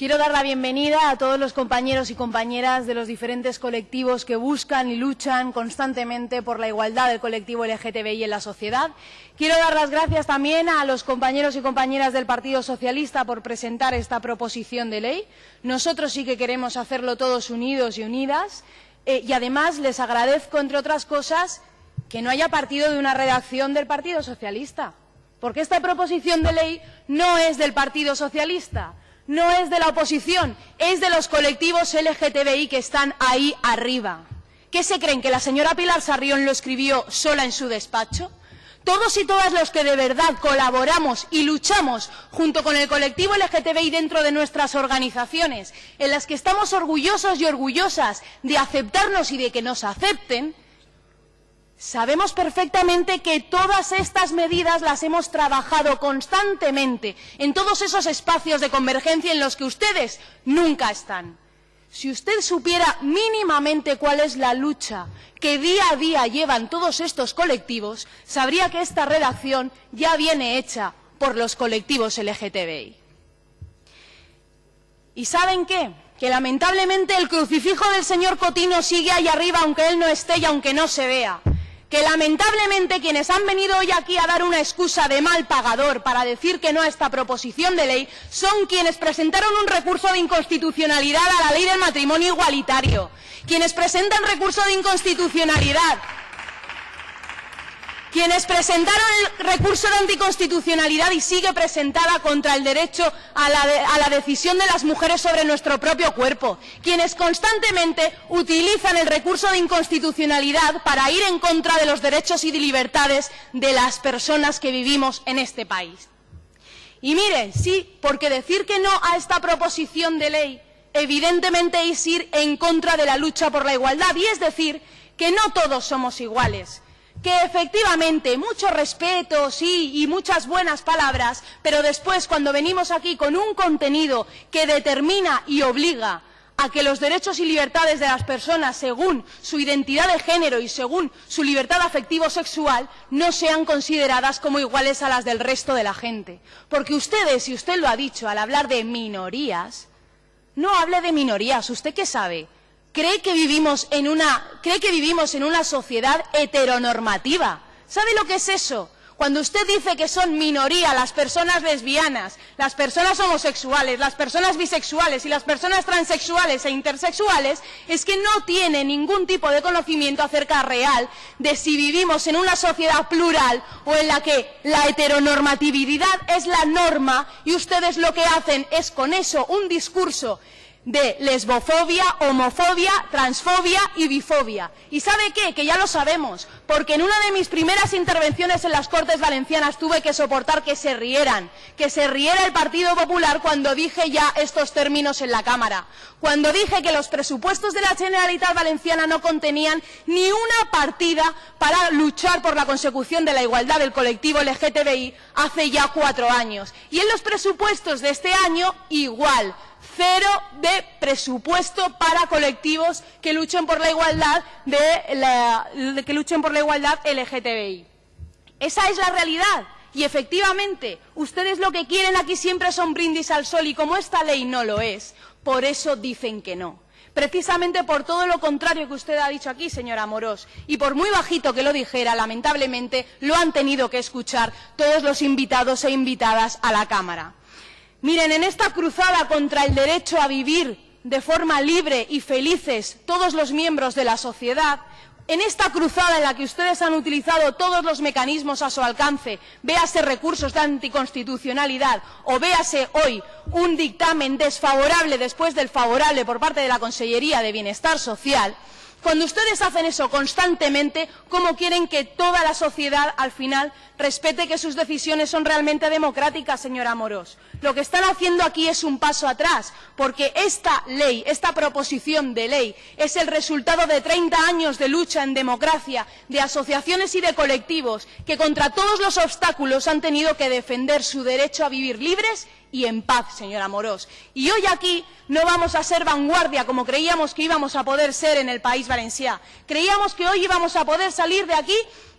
Quiero dar la bienvenida a todos los compañeros y compañeras de los diferentes colectivos que buscan y luchan constantemente por la igualdad del colectivo LGTBI en la sociedad. Quiero dar las gracias también a los compañeros y compañeras del Partido Socialista por presentar esta proposición de ley. Nosotros sí que queremos hacerlo todos unidos y unidas. Eh, y además les agradezco, entre otras cosas, que no haya partido de una redacción del Partido Socialista. Porque esta proposición de ley no es del Partido Socialista no es de la oposición, es de los colectivos LGTBI que están ahí arriba. ¿Qué se creen? ¿Que la señora Pilar Sarrión lo escribió sola en su despacho? Todos y todas los que de verdad colaboramos y luchamos junto con el colectivo LGTBI dentro de nuestras organizaciones, en las que estamos orgullosos y orgullosas de aceptarnos y de que nos acepten, Sabemos perfectamente que todas estas medidas las hemos trabajado constantemente en todos esos espacios de convergencia en los que ustedes nunca están. Si usted supiera mínimamente cuál es la lucha que día a día llevan todos estos colectivos, sabría que esta redacción ya viene hecha por los colectivos LGTBI. ¿Y saben qué? Que lamentablemente el crucifijo del señor Cotino sigue ahí arriba aunque él no esté y aunque no se vea que lamentablemente quienes han venido hoy aquí a dar una excusa de mal pagador para decir que no a esta proposición de ley son quienes presentaron un recurso de inconstitucionalidad a la ley del matrimonio igualitario, quienes presentan recurso de inconstitucionalidad quienes presentaron el recurso de anticonstitucionalidad y sigue presentada contra el derecho a la, decisión de las mujeres sobre nuestro propio cuerpo, quienes constantemente utilizan el recurso de inconstitucionalidad para ir en contra de los derechos y de libertades de las personas que vivimos en este país. Y miren, sí, porque decir que no a esta proposición de ley evidentemente es ir en contra de la lucha por la igualdad y es decir que no todos somos iguales que efectivamente mucho respeto, sí, y muchas buenas palabras, pero después cuando venimos aquí con un contenido que determina y obliga a que los derechos y libertades de las personas, según su identidad de género y según su libertad afectivo-sexual, no sean consideradas como iguales a las del resto de la gente. Porque ustedes, y usted lo ha dicho al hablar de minorías, no hable de minorías. ¿Usted qué sabe? Cree que vivimos en una, cree que vivimos en una sociedad heteronormativa. ¿Sabe lo que es eso? Cuando usted dice que son minoría las personas lesbianas, las personas homosexuales, las personas bisexuales y las personas transexuales e intersexuales, es que no tiene ningún tipo de conocimiento acerca real de si vivimos en una sociedad plural o en la que la heteronormatividad es la norma y ustedes lo que hacen es con eso un discurso de lesbofobia, homofobia, transfobia y bifobia. ¿Y sabe qué? Que ya lo sabemos, porque en una de mis primeras intervenciones en las Cortes Valencianas tuve que soportar que se rieran, que se riera el Partido Popular cuando dije ya estos términos en la Cámara, cuando dije que los presupuestos de la Generalitat Valenciana no contenían ni una partida para luchar por la consecución de la igualdad del colectivo LGTBI hace ya cuatro años. Y en los presupuestos de este año, igual cero de presupuesto para colectivos que luchen por la igualdad LGTBI. Esa es la realidad. Y efectivamente, ustedes lo que quieren aquí siempre son brindis al sol y como esta ley no lo es, por eso dicen que no. Precisamente por todo lo contrario que usted ha dicho aquí, señora Amorós, y por muy bajito que lo dijera, lamentablemente lo han tenido que escuchar todos los invitados e invitadas a la Cámara. Miren, en esta cruzada contra el derecho a vivir de forma libre y felices todos los miembros de la sociedad, en esta cruzada en la que ustedes han utilizado todos los mecanismos a su alcance, véase recursos de anticonstitucionalidad o véase hoy un dictamen desfavorable después del favorable por parte de la Consellería de Bienestar Social, cuando ustedes hacen eso constantemente, ¿cómo quieren que toda la sociedad al final respete que sus decisiones son realmente democráticas, señora Moros? Lo que están haciendo aquí es un paso atrás, porque esta ley, esta proposición de ley, es el resultado de 30 años de lucha en democracia, de asociaciones y de colectivos que contra todos los obstáculos han tenido que defender su derecho a vivir libres y en paz, señora Morós. Y hoy aquí no vamos a ser vanguardia como creíamos que íbamos a poder ser en el País Valencià. Creíamos que hoy íbamos a poder salir de aquí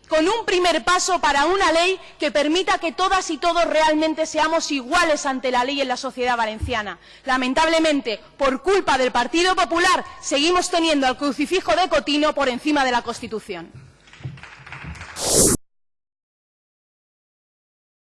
con un primer paso para una ley que permita que todas y todos realmente seamos iguales ante la ley en la sociedad valenciana. Lamentablemente, por culpa del Partido Popular, seguimos teniendo al crucifijo de Cotino por encima de la Constitución.